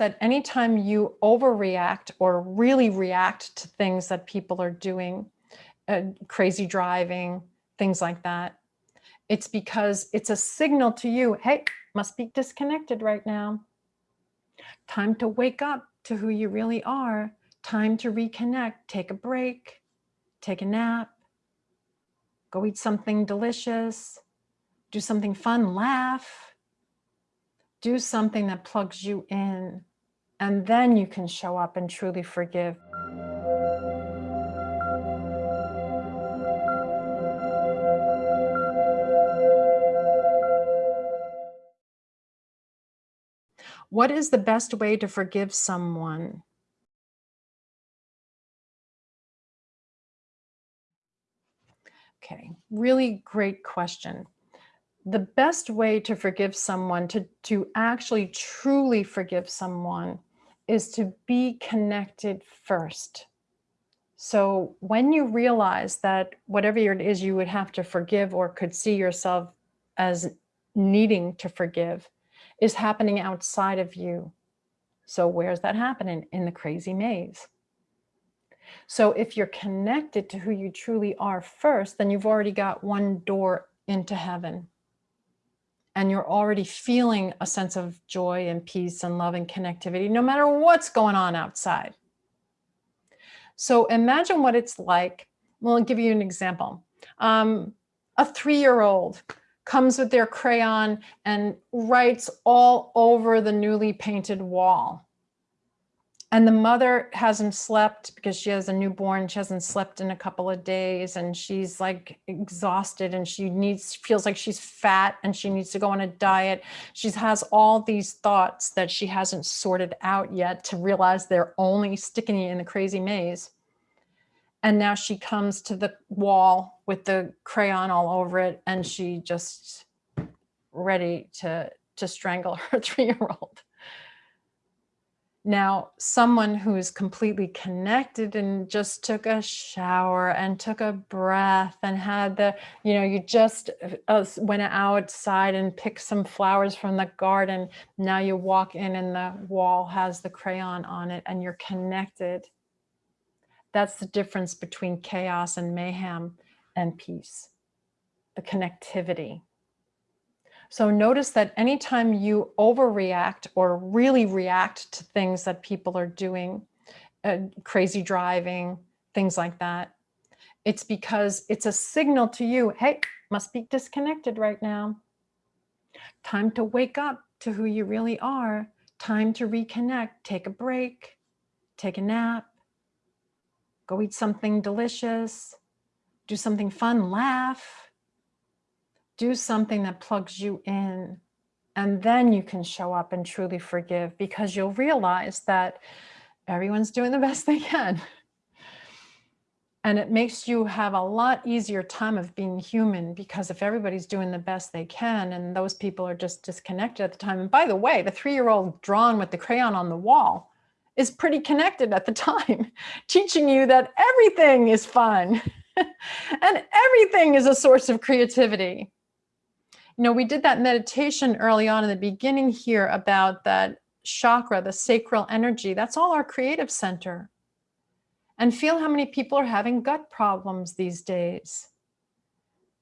that anytime you overreact or really react to things that people are doing, uh, crazy driving, things like that, it's because it's a signal to you, hey, must be disconnected right now. Time to wake up to who you really are. Time to reconnect, take a break, take a nap, go eat something delicious, do something fun, laugh, do something that plugs you in, and then you can show up and truly forgive. What is the best way to forgive someone? Okay, really great question the best way to forgive someone, to, to actually truly forgive someone, is to be connected first. So when you realize that whatever it is you would have to forgive or could see yourself as needing to forgive is happening outside of you. So where's that happening? In the crazy maze. So if you're connected to who you truly are first, then you've already got one door into heaven and you're already feeling a sense of joy and peace and love and connectivity, no matter what's going on outside. So imagine what it's like. Well, I'll give you an example. Um, a three-year-old comes with their crayon and writes all over the newly painted wall and the mother hasn't slept because she has a newborn. She hasn't slept in a couple of days and she's like exhausted and she needs feels like she's fat and she needs to go on a diet. She has all these thoughts that she hasn't sorted out yet to realize they're only sticking you in the crazy maze. And now she comes to the wall with the crayon all over it and she just ready to to strangle her three-year-old now, someone who is completely connected and just took a shower and took a breath and had the, you know, you just uh, went outside and picked some flowers from the garden. Now you walk in and the wall has the crayon on it and you're connected. That's the difference between chaos and mayhem and peace, the connectivity. So notice that anytime you overreact or really react to things that people are doing, uh, crazy driving, things like that, it's because it's a signal to you, hey, must be disconnected right now. Time to wake up to who you really are. Time to reconnect, take a break, take a nap, go eat something delicious, do something fun, laugh, do something that plugs you in and then you can show up and truly forgive because you'll realize that everyone's doing the best they can. And it makes you have a lot easier time of being human because if everybody's doing the best they can and those people are just disconnected at the time. And by the way, the three-year-old drawn with the crayon on the wall is pretty connected at the time, teaching you that everything is fun and everything is a source of creativity you know, we did that meditation early on in the beginning here about that chakra, the sacral energy. That's all our creative center. And feel how many people are having gut problems these days.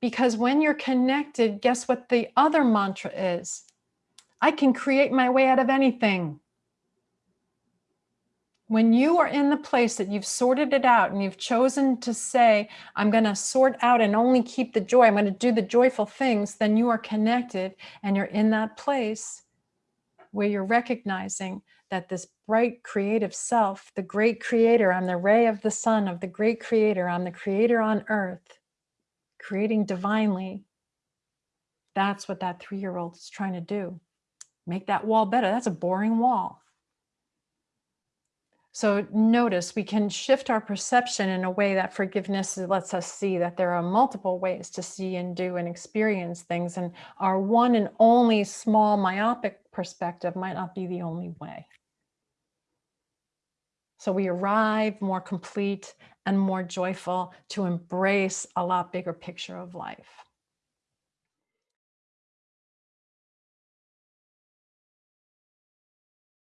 Because when you're connected, guess what the other mantra is? I can create my way out of anything when you are in the place that you've sorted it out and you've chosen to say, I'm going to sort out and only keep the joy, I'm going to do the joyful things, then you are connected and you're in that place where you're recognizing that this bright creative self, the great creator, I'm the ray of the sun of the great creator, I'm the creator on earth, creating divinely. That's what that three-year-old is trying to do. Make that wall better. That's a boring wall. So notice we can shift our perception in a way that forgiveness lets us see that there are multiple ways to see and do and experience things. And our one and only small myopic perspective might not be the only way. So we arrive more complete and more joyful to embrace a lot bigger picture of life.